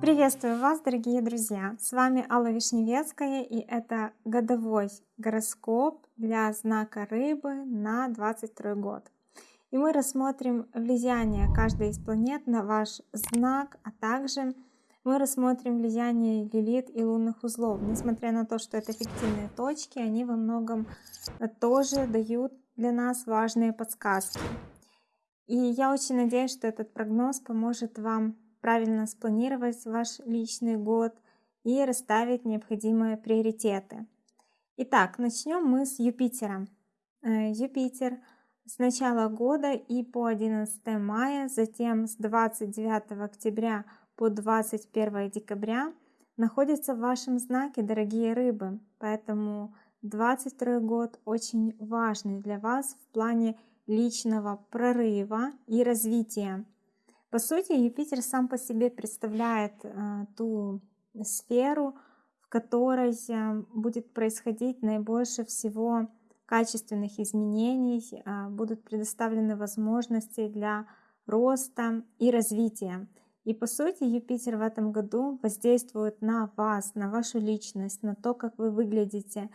Приветствую вас, дорогие друзья! С вами Алла Вишневецкая, и это годовой гороскоп для знака Рыбы на 22 год. И мы рассмотрим влияние каждой из планет на ваш знак, а также мы рассмотрим влияние Лилит и лунных узлов. Несмотря на то, что это фиктивные точки, они во многом тоже дают для нас важные подсказки. И я очень надеюсь, что этот прогноз поможет вам правильно спланировать ваш личный год и расставить необходимые приоритеты. Итак, начнем мы с Юпитера. Э, Юпитер с начала года и по 11 мая, затем с 29 октября по 21 декабря находится в вашем знаке, дорогие рыбы. Поэтому 22 год очень важный для вас в плане личного прорыва и развития. По сути, Юпитер сам по себе представляет э, ту сферу, в которой э, будет происходить наибольше всего качественных изменений, э, будут предоставлены возможности для роста и развития. И по сути Юпитер в этом году воздействует на вас, на вашу личность, на то, как вы выглядите,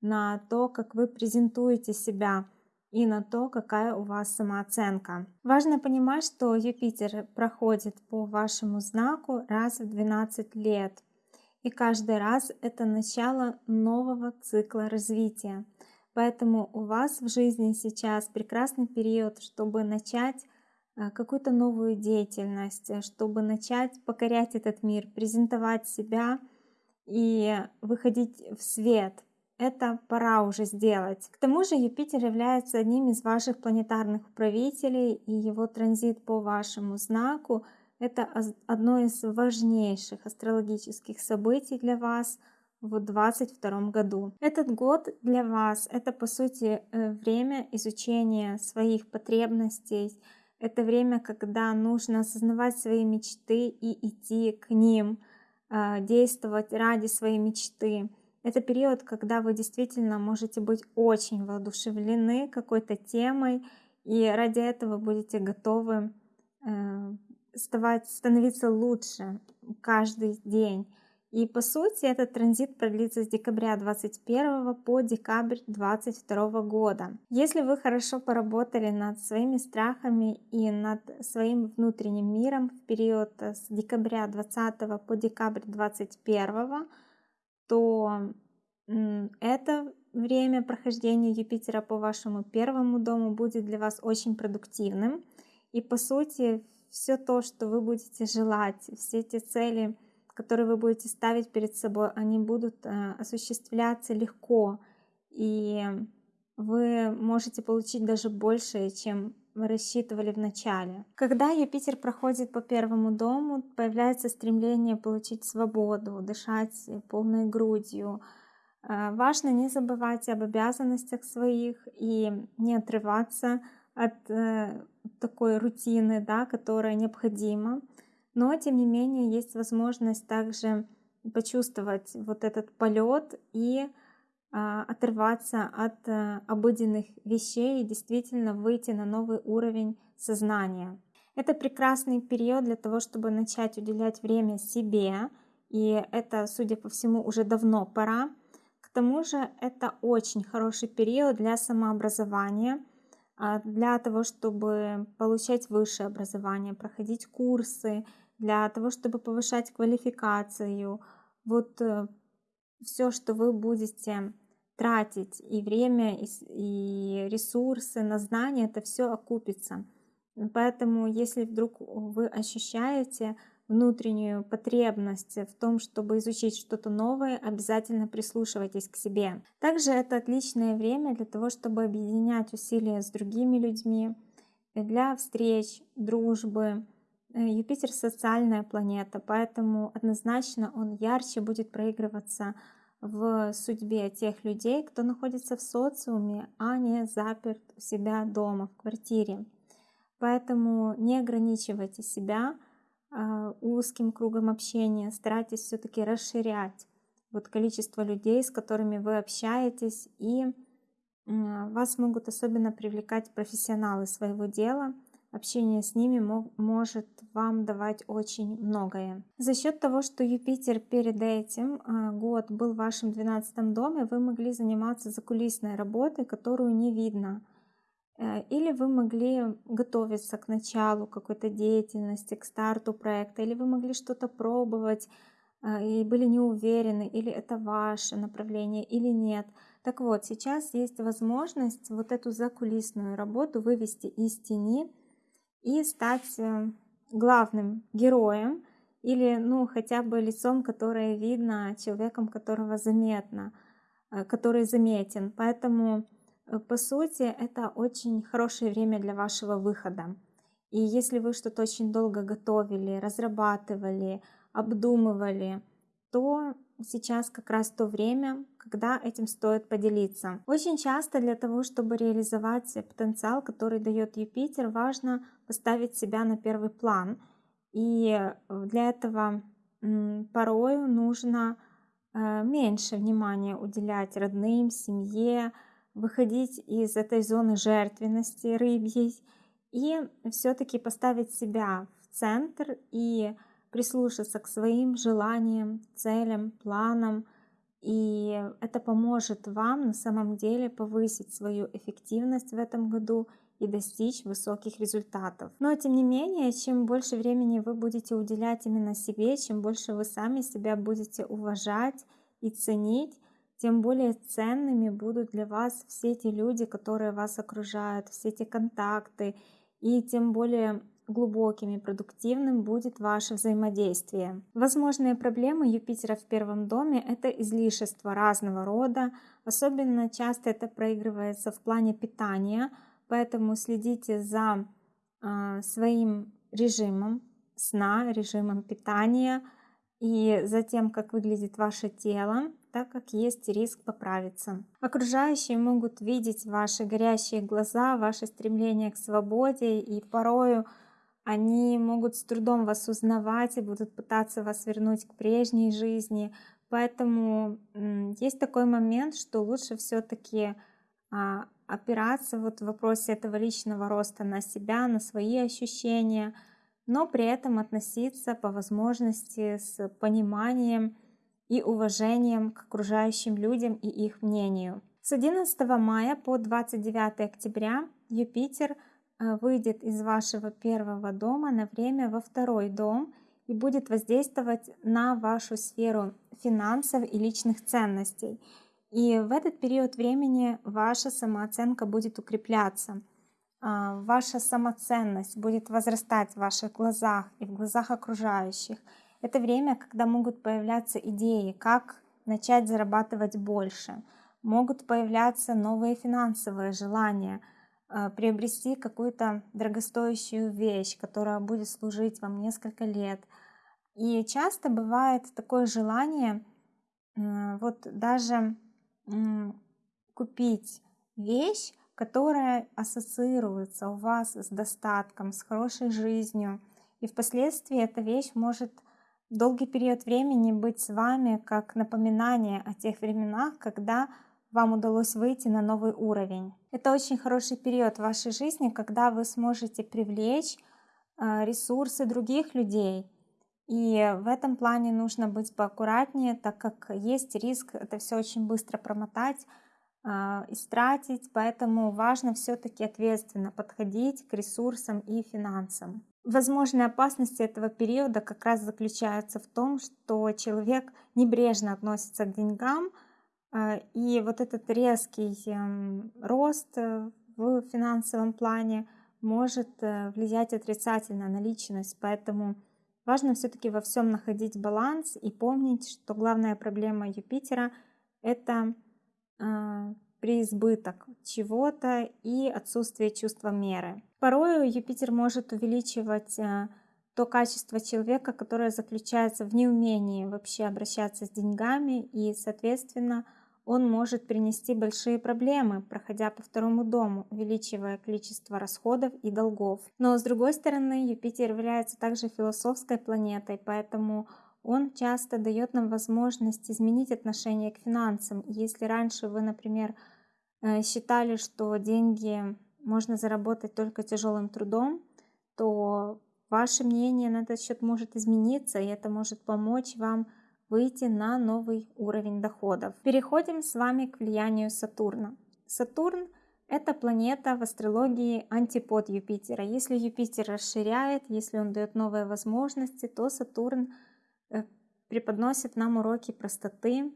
на то, как вы презентуете себя и на то, какая у вас самооценка. Важно понимать, что Юпитер проходит по вашему знаку раз в 12 лет. И каждый раз это начало нового цикла развития. Поэтому у вас в жизни сейчас прекрасный период, чтобы начать э, какую-то новую деятельность, чтобы начать покорять этот мир, презентовать себя и выходить в свет, это пора уже сделать. К тому же Юпитер является одним из ваших планетарных управителей, и его транзит по вашему знаку — это одно из важнейших астрологических событий для вас в 2022 году. Этот год для вас — это, по сути, э, время изучения своих потребностей, это время, когда нужно осознавать свои мечты и идти к ним, а, действовать ради своей мечты. Это период, когда вы действительно можете быть очень воодушевлены какой-то темой, и ради этого будете готовы э, становиться лучше каждый день. И по сути этот транзит продлится с декабря 2021 по декабрь 2022 года. Если вы хорошо поработали над своими страхами и над своим внутренним миром в период с декабря 2020 по декабрь 2021, то это время прохождения Юпитера по вашему первому дому будет для вас очень продуктивным. И по сути, все то, что вы будете желать, все эти цели, которые вы будете ставить перед собой, они будут э, осуществляться легко. И вы можете получить даже больше, чем вы рассчитывали в начале. Когда Юпитер проходит по первому дому, появляется стремление получить свободу, дышать полной грудью. Э, важно не забывать об обязанностях своих и не отрываться от э, такой рутины, да, которая необходима. Но, тем не менее, есть возможность также почувствовать вот этот полет и а, отрываться от а, обыденных вещей и действительно выйти на новый уровень сознания. Это прекрасный период для того, чтобы начать уделять время себе, и это, судя по всему, уже давно пора. К тому же это очень хороший период для самообразования, а, для того, чтобы получать высшее образование, проходить курсы, для того, чтобы повышать квалификацию. Вот э, все, что вы будете тратить и время, и ресурсы на знания, это все окупится. Поэтому, если вдруг вы ощущаете внутреннюю потребность в том, чтобы изучить что-то новое, обязательно прислушивайтесь к себе. Также это отличное время для того, чтобы объединять усилия с другими людьми, для встреч, дружбы. Юпитер социальная планета, поэтому однозначно он ярче будет проигрываться в судьбе тех людей, кто находится в социуме, а не заперт у себя дома, в квартире. Поэтому не ограничивайте себя э, узким кругом общения, старайтесь все-таки расширять вот количество людей, с которыми вы общаетесь, и вас могут особенно привлекать профессионалы своего дела, общение с ними может вам давать очень многое. За счет того, что Юпитер перед этим а, год был в вашем 12 доме, вы могли заниматься закулисной работой, которую не видно. Э, или вы могли готовиться к началу какой-то деятельности, к старту проекта, или вы могли что-то пробовать а, и были не уверены, или это ваше направление, или нет. Так вот, сейчас есть возможность вот эту закулисную работу вывести из тени и стать э, главным героем или ну хотя бы лицом, которое видно, человеком, которого заметно, э, который заметен. Поэтому э, по сути это очень хорошее время для вашего выхода. И если вы что-то очень долго готовили, разрабатывали, обдумывали, то сейчас как раз то время, когда этим стоит поделиться. Очень часто для того, чтобы реализовать потенциал, который дает Юпитер, важно поставить себя на первый план. И э, для этого порою нужно э, меньше внимания уделять родным, семье, выходить из этой зоны жертвенности рыбьей и все-таки поставить себя в центр и прислушаться к своим желаниям, целям, планам. И это поможет вам на самом деле повысить свою эффективность в этом году и достичь высоких результатов. Но тем не менее, чем больше времени вы будете уделять именно себе, чем больше вы сами себя будете уважать и ценить, тем более ценными будут для вас все эти люди, которые вас окружают, все эти контакты, и тем более глубоким и продуктивным будет ваше взаимодействие. Возможные проблемы Юпитера в первом доме – это излишество разного рода, особенно часто это проигрывается в плане питания, поэтому следите за э, своим режимом сна, режимом питания и за тем, как выглядит ваше тело, так как есть риск поправиться. Окружающие могут видеть ваши горящие глаза, ваше стремление к свободе и порою они могут с трудом вас узнавать и будут пытаться вас вернуть к прежней жизни. Поэтому есть такой момент, что лучше все-таки а, опираться вот в вопросе этого личного роста на себя, на свои ощущения, но при этом относиться по возможности с пониманием и уважением к окружающим людям и их мнению. С 11 мая по 29 октября Юпитер – выйдет из вашего первого дома на время во второй дом и будет воздействовать на вашу сферу финансов и личных ценностей. И в этот период времени ваша самооценка будет укрепляться, а, ваша самоценность будет возрастать в ваших глазах и в глазах окружающих. Это время, когда могут появляться идеи, как начать зарабатывать больше, могут появляться новые финансовые желания – приобрести какую-то дорогостоящую вещь, которая будет служить вам несколько лет. И часто бывает такое желание вот даже купить вещь, которая ассоциируется у вас с достатком, с хорошей жизнью. И впоследствии эта вещь может долгий период времени быть с вами как напоминание о тех временах, когда вам удалось выйти на новый уровень. Это очень хороший период в вашей жизни, когда вы сможете привлечь э, ресурсы других людей. И в этом плане нужно быть поаккуратнее, так как есть риск это все очень быстро промотать, э, истратить, поэтому важно все-таки ответственно подходить к ресурсам и финансам. Возможные опасности этого периода как раз заключаются в том, что человек небрежно относится к деньгам, а, и вот этот резкий эм, рост э, в финансовом плане может э, влиять отрицательно на личность, поэтому важно все-таки во всем находить баланс и помнить, что главная проблема Юпитера – это а, преизбыток чего-то и отсутствие чувства меры. Порою Юпитер может увеличивать э, то качество человека, которое заключается в неумении вообще обращаться с деньгами и, соответственно, он может принести большие проблемы, проходя по второму дому, увеличивая количество расходов и долгов. Но с другой стороны, Юпитер является также философской планетой, поэтому он часто дает нам возможность изменить отношение к финансам. Если раньше вы, например, э, считали, что деньги можно заработать только тяжелым трудом, то ваше мнение на этот счет может измениться, и это может помочь вам выйти на новый уровень доходов. Переходим с вами к влиянию Сатурна. Сатурн – это планета в астрологии антипод Юпитера. Если Юпитер расширяет, если он дает новые возможности, то Сатурн э, преподносит нам уроки простоты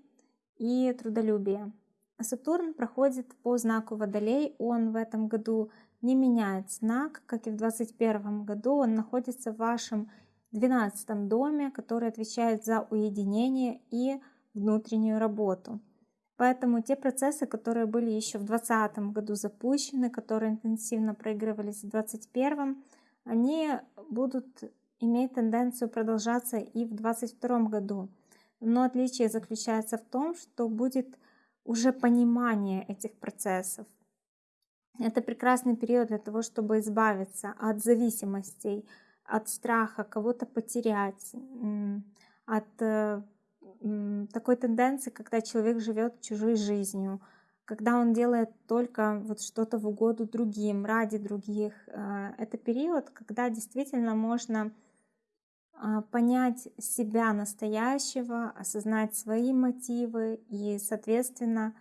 и трудолюбия. Сатурн проходит по знаку Водолей, он в этом году не меняет знак, как и в 2021 году, он находится в вашем 12 доме, который отвечает за уединение и внутреннюю работу. Поэтому те процессы, которые были еще в 2020 году запущены, которые интенсивно проигрывались в 2021, они будут иметь тенденцию продолжаться и в 2022 году. Но отличие заключается в том, что будет уже понимание этих процессов. Это прекрасный период для того, чтобы избавиться от зависимостей, от страха кого-то потерять, от э, такой тенденции, когда человек живет чужой жизнью, когда он делает только вот что-то в угоду другим, ради других. Э, это период, когда действительно можно а, понять себя настоящего, осознать свои мотивы и, соответственно,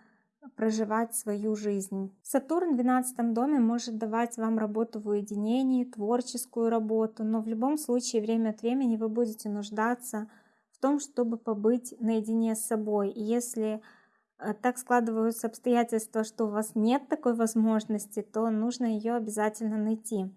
проживать свою жизнь. Сатурн в 12 доме может давать вам работу в уединении, творческую работу, но в любом случае время от времени вы будете нуждаться в том, чтобы побыть наедине с собой. И если э, так складываются обстоятельства, что у вас нет такой возможности, то нужно ее обязательно найти.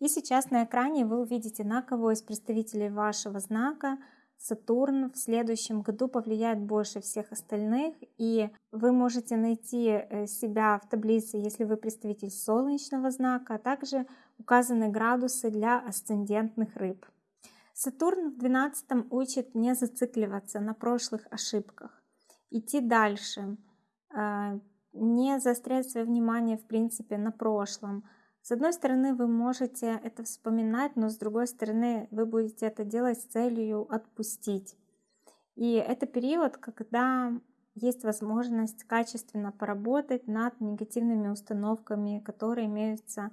И сейчас на экране вы увидите, на кого из представителей вашего знака Сатурн в следующем году повлияет больше всех остальных, и вы можете найти э, себя в таблице, если вы представитель солнечного знака, а также указаны градусы для асцендентных рыб. Сатурн в 12 учит не зацикливаться на прошлых ошибках, идти дальше, э, не заострять свое внимание в принципе на прошлом, с одной стороны, вы можете это вспоминать, но с другой стороны, вы будете это делать с целью отпустить. И это период, когда есть возможность качественно поработать над негативными установками, которые имеются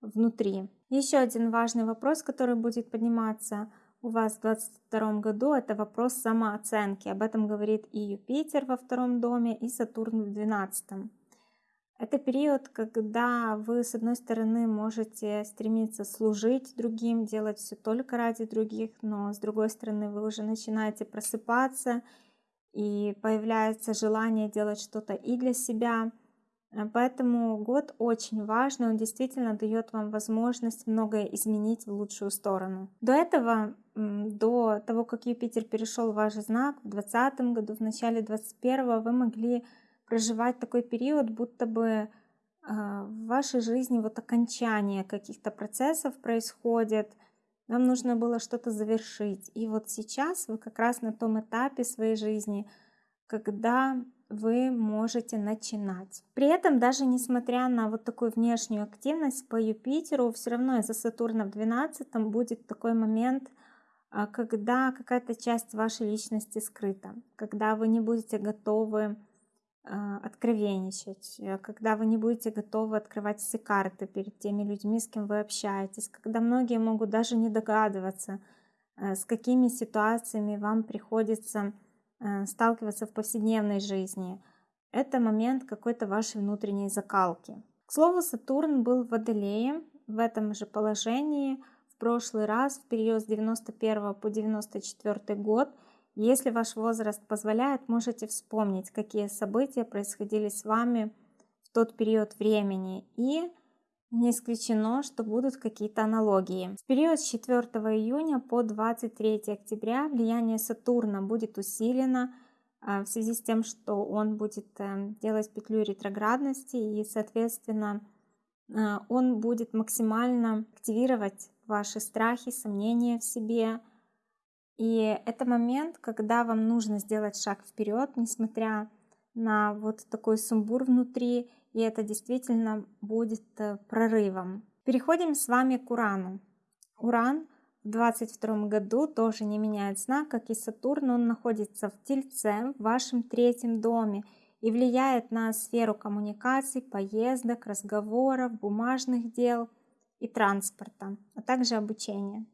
внутри. Еще один важный вопрос, который будет подниматься у вас в 2022 году, это вопрос самооценки. Об этом говорит и Юпитер во втором доме, и Сатурн в 12. Это период, когда вы, с одной стороны, можете стремиться служить другим, делать все только ради других, но с другой стороны, вы уже начинаете просыпаться, и появляется желание делать что-то и для себя. Поэтому год очень важный, он действительно дает вам возможность многое изменить в лучшую сторону. До этого, до того, как Юпитер перешел в ваш знак в 2020 году, в начале 2021 вы могли проживать такой период, будто бы а, в вашей жизни вот окончание каких-то процессов происходит, вам нужно было что-то завершить. И вот сейчас вы как раз на том этапе своей жизни, когда вы можете начинать. При этом, даже несмотря на вот такую внешнюю активность по Юпитеру, все равно из-за Сатурна в 12 будет такой момент, а, когда какая-то часть вашей личности скрыта, когда вы не будете готовы откровенничать, э, когда вы не будете готовы открывать все карты перед теми людьми, с кем вы общаетесь, когда многие могут даже не догадываться, э, с какими ситуациями вам приходится э, сталкиваться в повседневной жизни. Это момент какой-то вашей внутренней закалки. К слову, Сатурн был в Водолее в этом же положении в прошлый раз, в период с 91 по 94 год – если ваш возраст позволяет, можете вспомнить, какие события происходили с вами в тот период времени. И не исключено, что будут какие-то аналогии. В период с 4 июня по 23 октября влияние Сатурна будет усилено а, в связи с тем, что он будет э, делать петлю ретроградности и, соответственно, э, он будет максимально активировать ваши страхи, сомнения в себе, и это момент, когда вам нужно сделать шаг вперед, несмотря на вот такой сумбур внутри, и это действительно будет э, прорывом. Переходим с вами к Урану. Уран в 22 году тоже не меняет знак, как и Сатурн, он находится в Тельце, в вашем третьем доме, и влияет на сферу коммуникаций, поездок, разговоров, бумажных дел – и транспорта, а также обучения.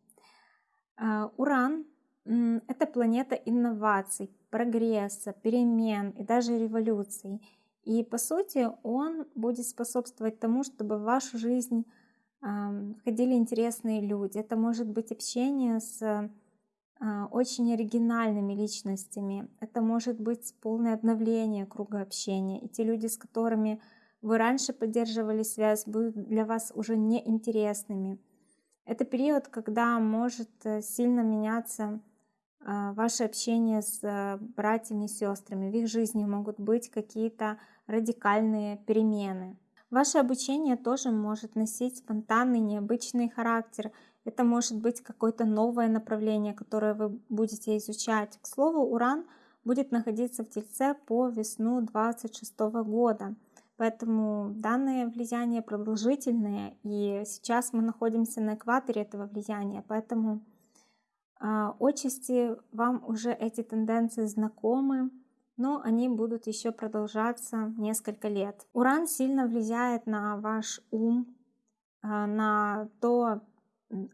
А, Уран – это планета инноваций, прогресса, перемен и даже революций. И по сути он будет способствовать тому, чтобы в вашу жизнь входили интересные люди. Это может быть общение с а, очень оригинальными личностями. Это может быть полное обновление круга общения. И те люди, с которыми вы раньше поддерживали связь, будут для вас уже неинтересными. Это период, когда может э, сильно меняться ваше общение с э, братьями и сестрами. В их жизни могут быть какие-то радикальные перемены. Ваше обучение тоже может носить спонтанный, необычный характер – это может быть какое-то новое направление, которое вы будете изучать. К слову, Уран будет находиться в Тельце по весну 26 года. Поэтому данное влияние продолжительное, и сейчас мы находимся на экваторе этого влияния, поэтому отчасти вам уже эти тенденции знакомы, но они будут еще продолжаться несколько лет. Уран сильно влияет на ваш ум, э, на то,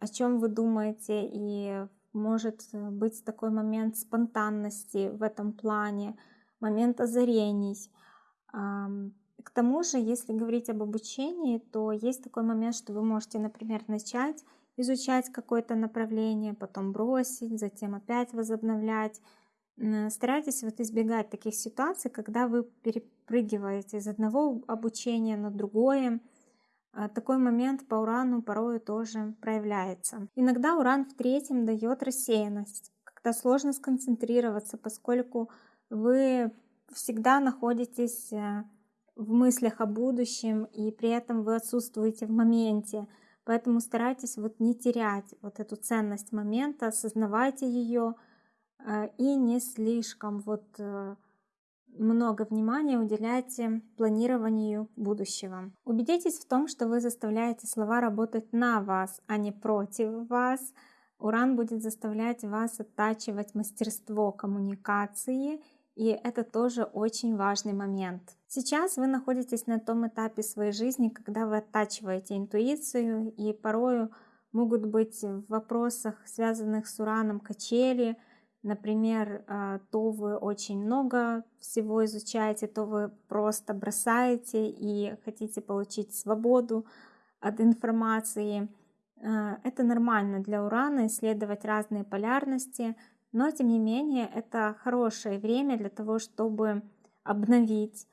о чем вы думаете, и может э, быть такой момент спонтанности в этом плане, момент озарений. К тому же, если говорить об обучении, то есть такой момент, что вы можете, например, начать изучать какое-то направление, потом бросить, затем опять возобновлять. Старайтесь вот избегать таких ситуаций, когда вы перепрыгиваете из одного обучения на другое, а, такой момент по урану порой тоже проявляется. Иногда уран в третьем дает рассеянность, когда сложно сконцентрироваться, поскольку вы всегда находитесь э, в мыслях о будущем, и при этом вы отсутствуете в моменте. Поэтому старайтесь вот не терять вот эту ценность момента, осознавайте ее э, и не слишком вот э, много внимания уделяйте планированию будущего. Убедитесь в том, что вы заставляете слова работать на вас, а не против вас. Уран будет заставлять вас оттачивать мастерство коммуникации, и это тоже очень важный момент. Сейчас вы находитесь на том этапе своей жизни, когда вы оттачиваете интуицию, и порою могут быть в вопросах, связанных с ураном, качели – Например, а, то вы очень много всего изучаете, то вы просто бросаете и хотите получить свободу от информации. А, это нормально для Урана исследовать разные полярности, но тем не менее это хорошее время для того, чтобы обновить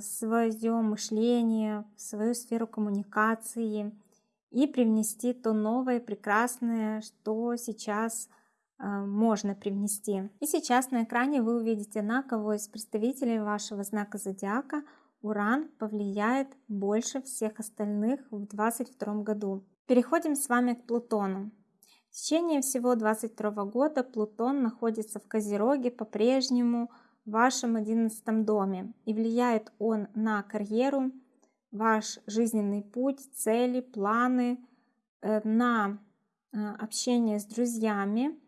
свое мышление, свою сферу коммуникации и привнести то новое, прекрасное, что сейчас а, можно привнести. И сейчас на экране вы увидите, на кого из представителей вашего знака зодиака Уран повлияет больше всех остальных в 2022 году. Переходим с вами к Плутону. В течение всего 2022 года Плутон находится в Козероге по-прежнему в вашем 11 доме и влияет он на карьеру, ваш жизненный путь, цели, планы, э, на э, общение с друзьями,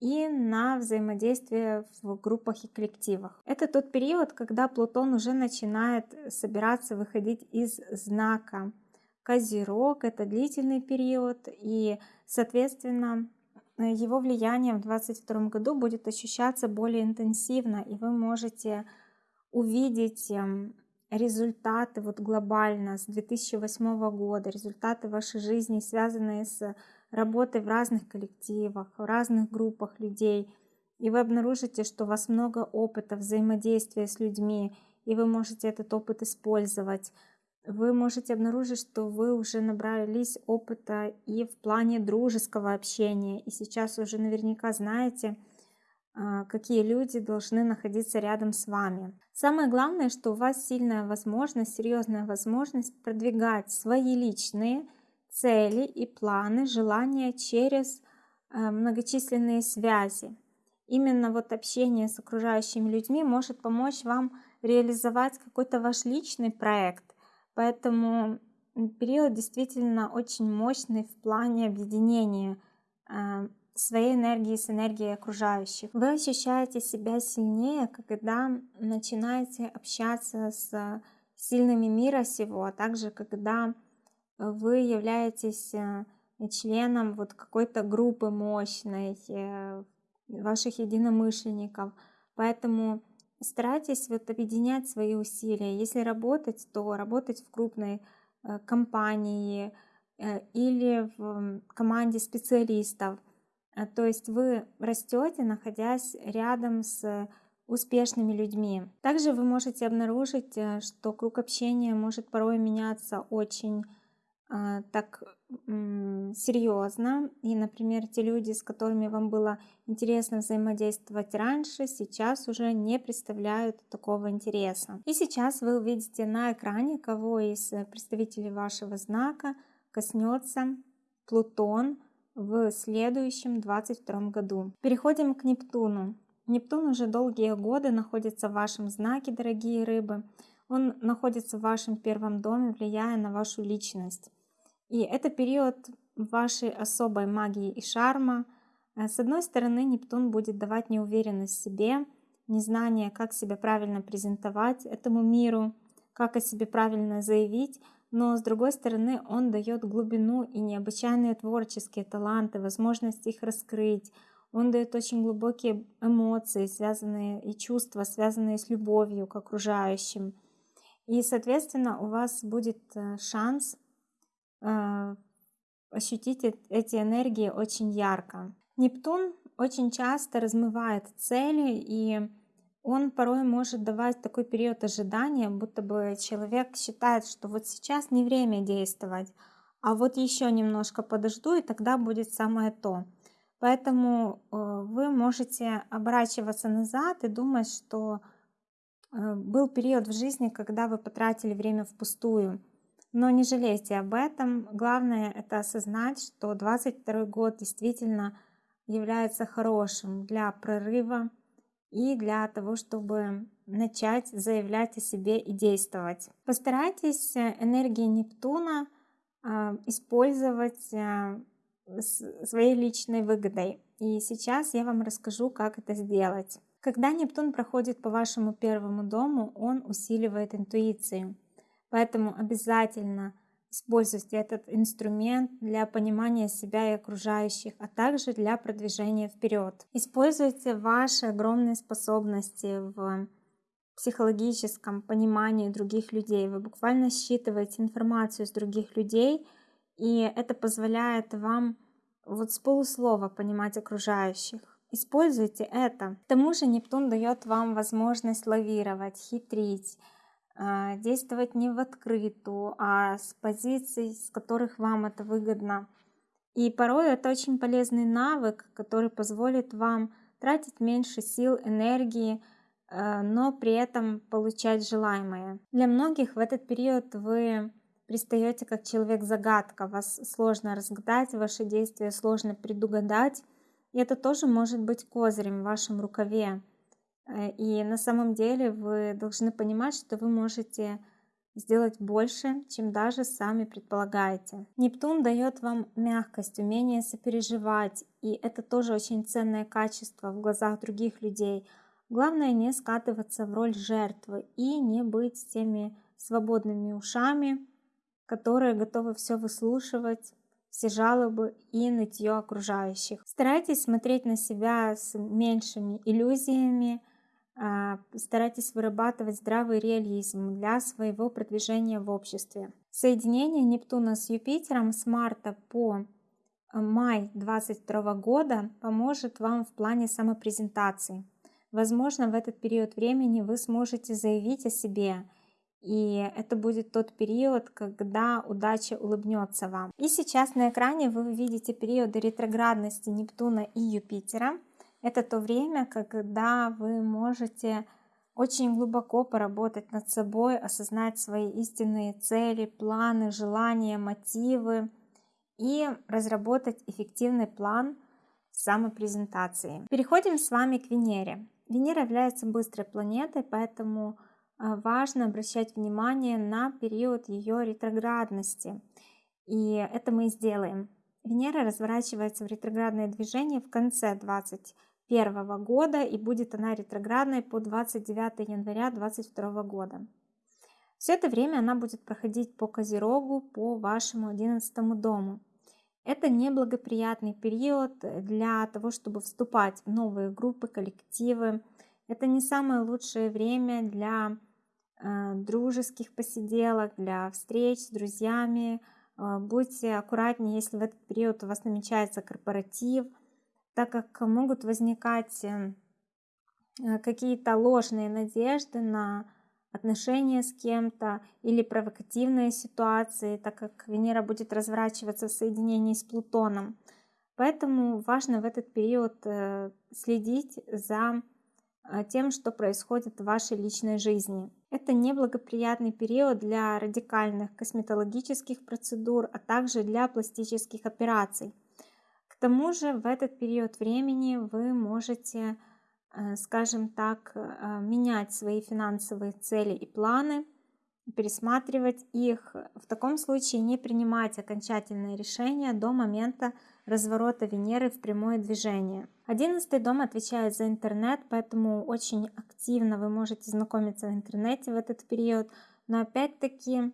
и на взаимодействие в группах и коллективах. Это тот период, когда Плутон уже начинает собираться выходить из знака Козерог. Это длительный период, и, соответственно, его влияние в 2022 году будет ощущаться более интенсивно, и вы можете увидеть эм, результаты вот глобально с 2008 года, результаты вашей жизни, связанные с работой в разных коллективах, в разных группах людей, и вы обнаружите, что у вас много опыта взаимодействия с людьми, и вы можете этот опыт использовать. Вы можете обнаружить, что вы уже набрались опыта и в плане дружеского общения, и сейчас уже наверняка знаете, а, какие люди должны находиться рядом с вами. Самое главное, что у вас сильная возможность, серьезная возможность продвигать свои личные цели и планы, желания через э, многочисленные связи. Именно вот общение с окружающими людьми может помочь вам реализовать какой-то ваш личный проект. Поэтому период действительно очень мощный в плане объединения э, своей энергии с энергией окружающих. Вы ощущаете себя сильнее, когда начинаете общаться с сильными мира сего, а также когда вы являетесь э, членом вот какой-то группы мощной, э, ваших единомышленников. Поэтому старайтесь вот объединять свои усилия. Если работать, то работать в крупной э, компании или в команде специалистов. То есть вы растете, находясь рядом с успешными людьми. Также вы можете обнаружить, э, что круг общения может порой меняться очень э, так серьезно. И, например, те люди, с которыми вам было интересно взаимодействовать раньше, сейчас уже не представляют такого интереса. И сейчас вы увидите на экране, кого из представителей вашего знака коснется Плутон в следующем 22 году. Переходим к Нептуну. Нептун уже долгие годы находится в вашем знаке, дорогие рыбы. Он находится в вашем первом доме, влияя на вашу личность. И это период вашей особой магии и шарма. Э, с одной стороны, Нептун будет давать неуверенность в себе, незнание, как себя правильно презентовать этому миру, как о себе правильно заявить, но с другой стороны он дает глубину и необычайные творческие таланты, возможность их раскрыть, он дает очень глубокие эмоции, связанные и чувства, связанные с любовью к окружающим. И, соответственно, у вас будет э, шанс ощутить эти энергии очень ярко. Нептун очень часто размывает цели, и он порой может давать такой период ожидания, будто бы человек считает, что вот сейчас не время действовать, а вот еще немножко подожду, и тогда будет самое то. Поэтому э, вы можете оборачиваться назад и думать, что э, был период в жизни, когда вы потратили время впустую. Но не жалейте об этом. Главное это осознать, что 22 год действительно является хорошим для прорыва и для того, чтобы начать заявлять о себе и действовать. Постарайтесь энергии Нептуна использовать своей личной выгодой. И сейчас я вам расскажу, как это сделать. Когда Нептун проходит по вашему первому дому, он усиливает интуицию. Поэтому обязательно используйте этот инструмент для понимания себя и окружающих, а также для продвижения вперед. Используйте ваши огромные способности в психологическом понимании других людей. Вы буквально считываете информацию с других людей – и это позволяет вам вот с полуслова понимать окружающих. Используйте это. К тому же Нептун дает вам возможность лавировать, хитрить, действовать не в открытую, а с позиций, с которых вам это выгодно. И порой это очень полезный навык, который позволит вам тратить меньше сил, энергии, а, но при этом получать желаемое. Для многих в этот период вы пристаете как человек-загадка, вас сложно разгадать, ваши действия сложно предугадать. И это тоже может быть козырем в вашем рукаве. Э, и на самом деле вы должны понимать, что вы можете сделать больше, чем даже сами предполагаете. Нептун дает вам мягкость, умение сопереживать, и это тоже очень ценное качество в глазах других людей. Главное не скатываться в роль жертвы и не быть теми свободными ушами, которые готовы все выслушивать, все жалобы и нытье окружающих. Старайтесь смотреть на себя с меньшими иллюзиями, старайтесь вырабатывать здравый реализм для своего продвижения в обществе. Соединение Нептуна с Юпитером с марта по а, май 2022 года поможет вам в плане самопрезентации. Возможно, в этот период времени вы сможете заявить о себе и это будет тот период, когда удача улыбнется вам. И сейчас на экране вы видите периоды ретроградности Нептуна и Юпитера. Это то время, когда вы можете очень глубоко поработать над собой, осознать свои истинные цели, планы, желания, мотивы и разработать эффективный план самопрезентации. Переходим с вами к Венере. Венера является быстрой планетой, поэтому а, важно обращать внимание на период ее ретроградности. И это мы и сделаем. Венера разворачивается в ретроградное движение в конце 2021 года и будет она ретроградной по 29 января 2022 года. Все это время она будет проходить по Козерогу, по вашему 11 дому. Это неблагоприятный период для того, чтобы вступать в новые группы, коллективы. Это не самое лучшее время для э, дружеских посиделок, для встреч с друзьями. Э, будьте аккуратнее, если в этот период у вас намечается корпоратив, так как могут возникать э, какие-то ложные надежды на отношения с кем-то или провокативные ситуации, так как Венера будет разворачиваться в соединении с Плутоном. Поэтому важно в этот период э, следить за э, тем, что происходит в вашей личной жизни. Это неблагоприятный период для радикальных косметологических процедур, а также для пластических операций. Тому же в этот период времени вы можете Э, скажем так, э, менять свои финансовые цели и планы, пересматривать их. В таком случае не принимать окончательные решения до момента разворота Венеры в прямое движение. Одиннадцатый дом отвечает за интернет, поэтому очень активно вы можете знакомиться в интернете в этот период. Но опять-таки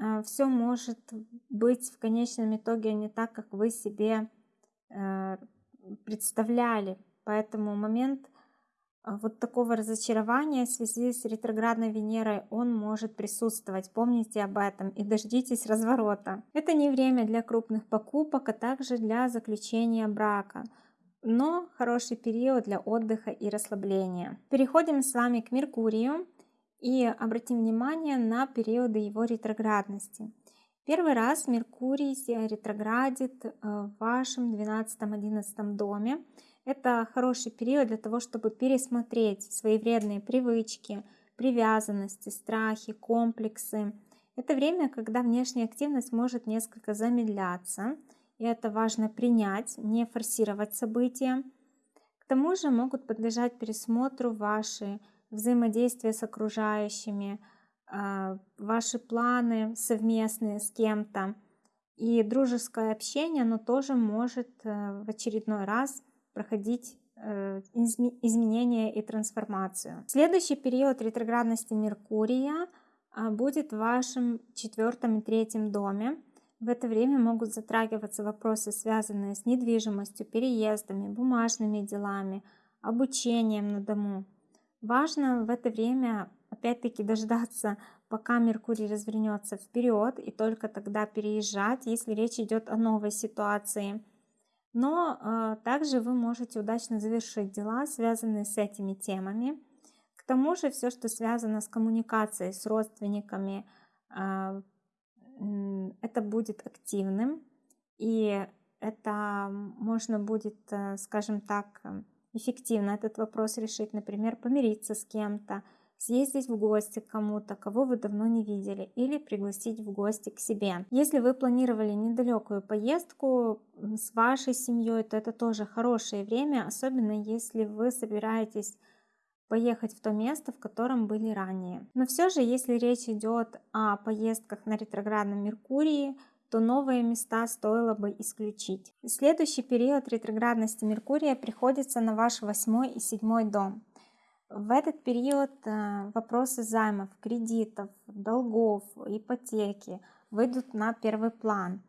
э, все может быть в конечном итоге не так, как вы себе представляли. Поэтому момент а, вот такого разочарования в связи с ретроградной Венерой он может присутствовать. Помните об этом и дождитесь разворота. Это не время для крупных покупок, а также для заключения брака но хороший период для отдыха и расслабления. Переходим с вами к Меркурию и обратим внимание на периоды его ретроградности. Первый раз Меркурий ретроградит э, в вашем 12-11 доме. Это хороший период для того, чтобы пересмотреть свои вредные привычки, привязанности, страхи, комплексы. Это время, когда внешняя активность может несколько замедляться, и это важно принять, не форсировать события. К тому же могут подлежать пересмотру ваши взаимодействия с окружающими, ваши планы совместные с кем-то. И дружеское общение, оно тоже может э, в очередной раз проходить э, изменения и трансформацию. Следующий период ретроградности Меркурия а, будет в вашем четвертом и третьем доме. В это время могут затрагиваться вопросы, связанные с недвижимостью, переездами, бумажными делами, обучением на дому. Важно в это время опять-таки дождаться, пока Меркурий развернется вперед, и только тогда переезжать, если речь идет о новой ситуации – но э, также вы можете удачно завершить дела, связанные с этими темами. К тому же все, что связано с коммуникацией с родственниками, э, это будет активным, и это можно будет, э, скажем так, эффективно этот вопрос решить, например, помириться с кем-то, съездить в гости к кому-то, кого вы давно не видели, или пригласить в гости к себе. Если вы планировали недалекую поездку с вашей семьей, то это тоже хорошее время, особенно если вы собираетесь поехать в то место, в котором были ранее. Но все же, если речь идет о поездках на ретроградном Меркурии, то новые места стоило бы исключить. Следующий период ретроградности Меркурия приходится на ваш восьмой и седьмой дом. В этот период э, вопросы займов, кредитов, долгов, ипотеки выйдут на первый план.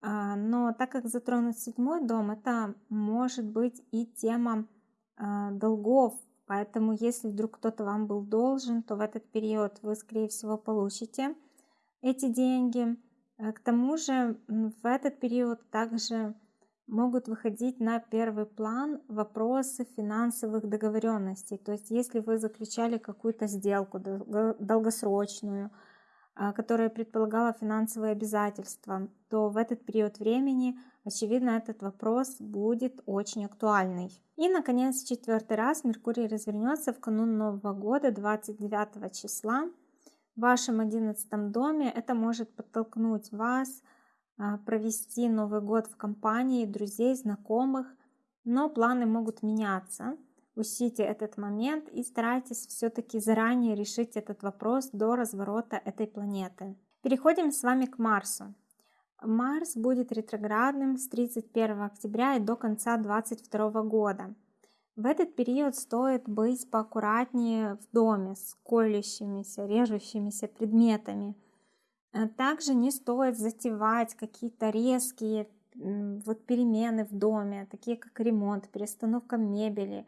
А, но так как затронут седьмой дом, это может быть и тема а, долгов. Поэтому если вдруг кто-то вам был должен, то в этот период вы, скорее всего, получите эти деньги. Э, к тому же в этот период также могут выходить на первый план вопросы финансовых договоренностей. То есть если вы заключали какую-то сделку долгосрочную, а, которая предполагала финансовые обязательства, то в этот период времени, очевидно, этот вопрос будет очень актуальный. И, наконец, четвертый раз Меркурий развернется в канун Нового года 29 числа в вашем 11 доме. Это может подтолкнуть вас а, провести Новый год в компании друзей, знакомых, но планы могут меняться. Учтите этот момент и старайтесь все-таки заранее решить этот вопрос до разворота этой планеты. Переходим с вами к Марсу. Марс будет ретроградным с 31 октября и до конца 2022 года. В этот период стоит быть поаккуратнее в доме с колющимися, режущимися предметами. Э, также не стоит затевать какие-то резкие вот перемены в доме, такие как ремонт, перестановка мебели,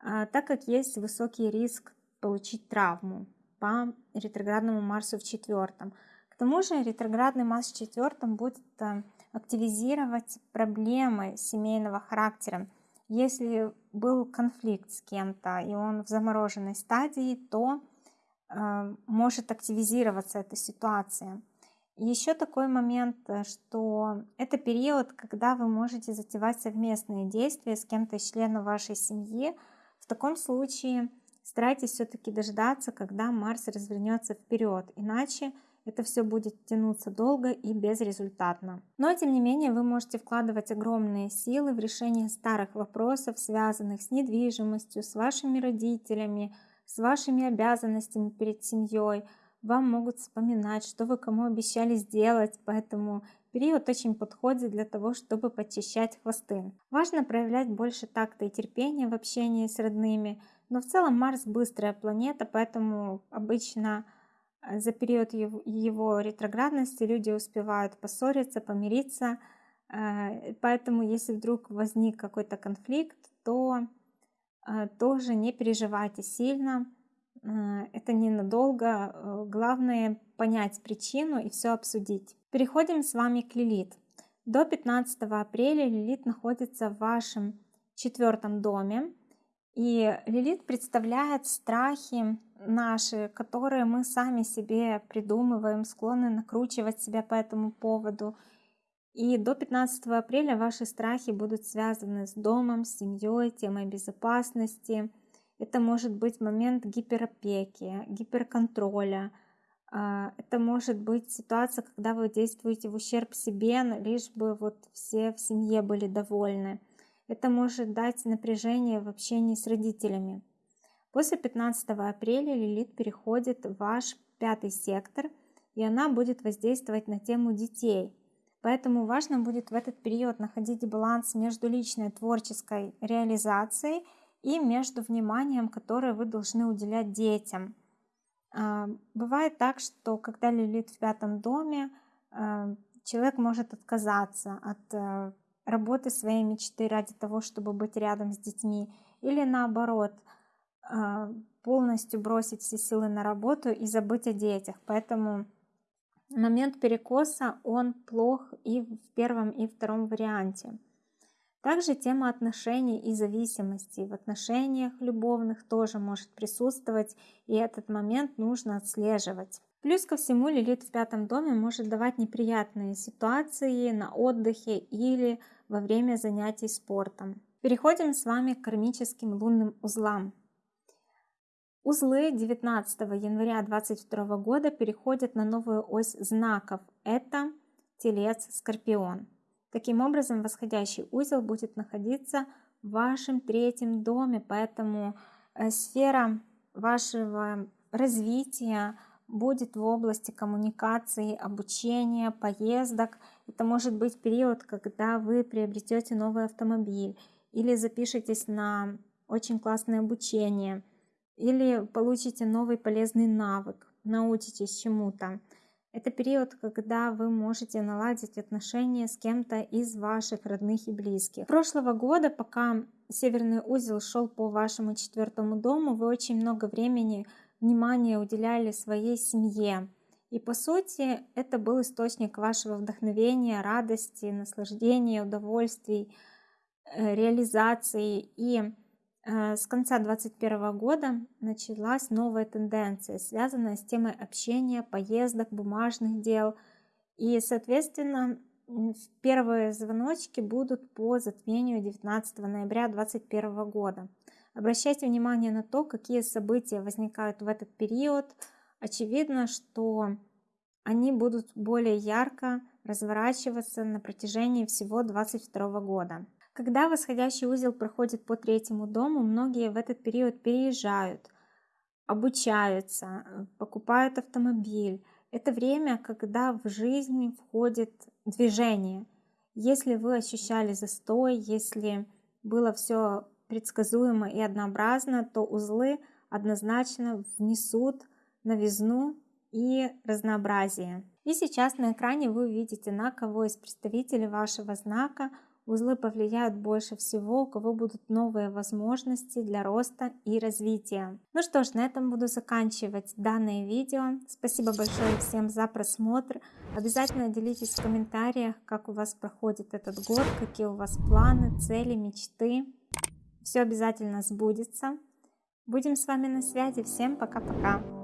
а, так как есть высокий риск получить травму по ретроградному Марсу в четвертом. К тому же ретроградный Марс в четвертом будет э, активизировать проблемы семейного характера. Если был конфликт с кем-то и он в замороженной стадии, то может активизироваться эта ситуация. Еще такой момент, э, что это период, когда вы можете затевать совместные действия с кем-то из членов вашей семьи. В таком случае старайтесь все-таки дождаться, когда Марс развернется вперед, иначе это все будет тянуться долго и безрезультатно. Но тем не менее вы можете вкладывать огромные силы в решение старых вопросов, связанных с недвижимостью, с вашими родителями, с вашими обязанностями перед семьей. Вам могут вспоминать, что вы кому обещали сделать, поэтому период очень подходит для того, чтобы подчищать хвосты. Важно проявлять больше такта и терпения в общении с родными, но в целом Марс быстрая планета, поэтому обычно Э, за период его ретроградности люди успевают поссориться, помириться. Э, поэтому, если вдруг возник какой-то конфликт, то тоже не переживайте сильно. Это ненадолго. Главное понять причину и все обсудить. Переходим с вами к Лилит. До 15 апреля Лилит находится в вашем четвертом доме. И Лилит представляет страхи наши, которые мы сами себе придумываем, склонны накручивать себя по этому поводу. И до 15 апреля ваши страхи будут связаны с домом, с семьей, темой безопасности. Это может быть момент гиперопеки, гиперконтроля. А, это может быть ситуация, когда вы действуете в ущерб себе, лишь бы вот все в семье были довольны. Это может дать напряжение в общении с родителями. После 15 апреля Лилит переходит в ваш пятый сектор, и она будет воздействовать на тему детей. Поэтому важно будет в этот период находить баланс между личной творческой реализацией и между вниманием, которое вы должны уделять детям. А, бывает так, что когда Лилит в пятом доме, а, человек может отказаться от э, работы своей мечты ради того, чтобы быть рядом с детьми, или наоборот, а, полностью бросить все силы на работу и забыть о детях. Поэтому момент перекоса, он плох и в первом, и втором варианте. Также тема отношений и зависимости в отношениях любовных тоже может присутствовать, и этот момент нужно отслеживать. Плюс ко всему Лилит в пятом доме может давать неприятные ситуации на отдыхе или во время занятий спортом. Переходим с вами к кармическим лунным узлам. Узлы 19 января 2022 года переходят на новую ось знаков. Это Телец, Скорпион. Таким образом, восходящий узел будет находиться в вашем третьем доме, поэтому э, сфера вашего развития будет в области коммуникации, обучения, поездок. Это может быть период, когда вы приобретете новый автомобиль или запишетесь на очень классное обучение, или получите новый полезный навык, научитесь чему-то. Это период, когда вы можете наладить отношения с кем-то из ваших родных и близких. Прошлого года, пока северный узел шел по вашему четвертому дому, вы очень много времени внимание уделяли своей семье. И по сути это был источник вашего вдохновения, радости, наслаждения, удовольствий, э, реализации. И с конца 2021 года началась новая тенденция, связанная с темой общения, поездок, бумажных дел. И, соответственно, первые звоночки будут по затмению 19 ноября 2021 года. Обращайте внимание на то, какие события возникают в этот период. Очевидно, что они будут более ярко разворачиваться на протяжении всего 2022 года. Когда восходящий узел проходит по третьему дому, многие в этот период переезжают, обучаются, покупают автомобиль. Это время, когда в жизнь входит движение. Если вы ощущали застой, если было все предсказуемо и однообразно, то узлы однозначно внесут новизну и разнообразие. И сейчас на экране вы увидите, на кого из представителей вашего знака узлы повлияют больше всего, у кого будут новые возможности для роста и развития. Ну что ж, на этом буду заканчивать данное видео. Спасибо большое всем за просмотр. Обязательно делитесь в комментариях, как у вас проходит этот год, какие у вас планы, цели, мечты. Все обязательно сбудется. Будем с вами на связи. Всем пока-пока.